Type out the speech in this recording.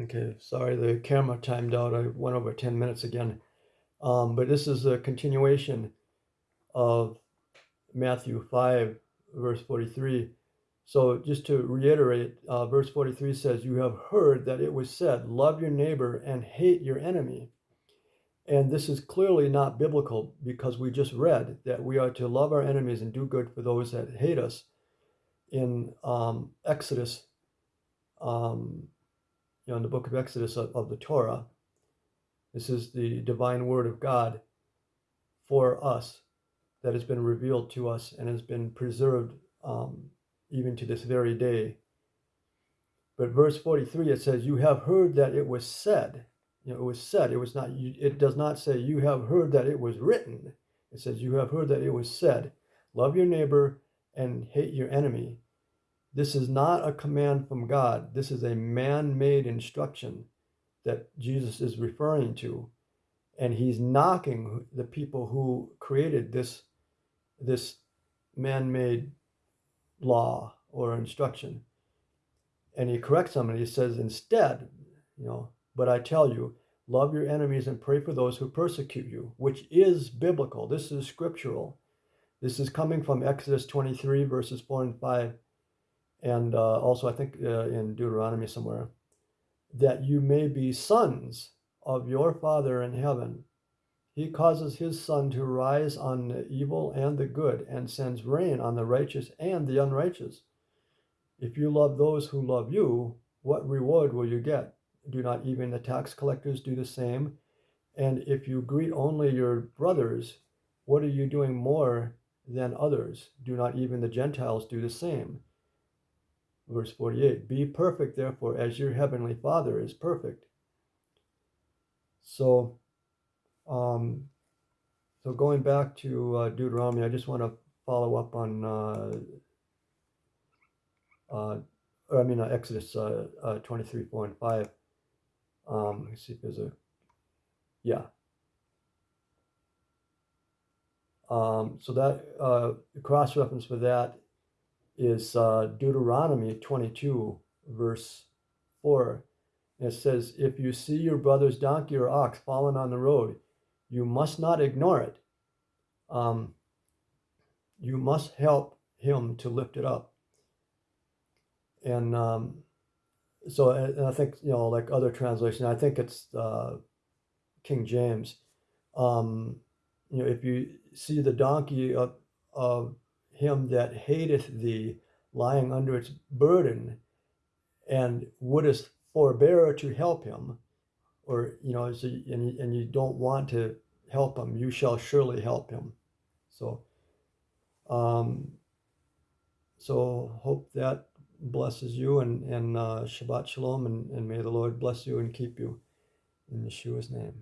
Okay, sorry, the camera timed out. I went over 10 minutes again. Um, but this is a continuation of Matthew 5, verse 43. So, just to reiterate, uh, verse 43 says, You have heard that it was said, Love your neighbor and hate your enemy. And this is clearly not biblical because we just read that we are to love our enemies and do good for those that hate us in um, Exodus um, you know, in the book of Exodus of, of the Torah. This is the divine word of God for us that has been revealed to us and has been preserved um, even to this very day. But verse 43, it says, You have heard that it was said. You know, it was said. It was not, it does not say, You have heard that it was written. It says, You have heard that it was said, Love your neighbor and hate your enemy. This is not a command from God. This is a man made instruction that Jesus is referring to. And he's knocking the people who created this, this man made law or instruction. And he corrects them and he says, instead, you know, but I tell you, love your enemies and pray for those who persecute you, which is biblical. This is scriptural. This is coming from Exodus 23, verses 4 and 5 and uh, also I think uh, in Deuteronomy somewhere, that you may be sons of your Father in heaven. He causes his sun to rise on the evil and the good, and sends rain on the righteous and the unrighteous. If you love those who love you, what reward will you get? Do not even the tax collectors do the same? And if you greet only your brothers, what are you doing more than others? Do not even the Gentiles do the same? Verse 48 Be perfect, therefore, as your heavenly Father is perfect. So, um, so going back to uh, Deuteronomy, I just want to follow up on, uh, uh, I mean, uh, Exodus uh, uh, 23, 4, and 5. Um, let's see if there's a, yeah. Um, so that uh, cross reference for that is uh, Deuteronomy 22, verse 4. It says, If you see your brother's donkey or ox fallen on the road, you must not ignore it. Um, you must help him to lift it up. And um, so and I think, you know, like other translations, I think it's uh, King James. Um, you know, if you see the donkey of, of him that hateth thee lying under its burden and wouldst forbear to help him or you know so, and, and you don't want to help him you shall surely help him. So um so hope that blesses you and and uh, shabbat shalom and, and may the lord bless you and keep you in yeshua's name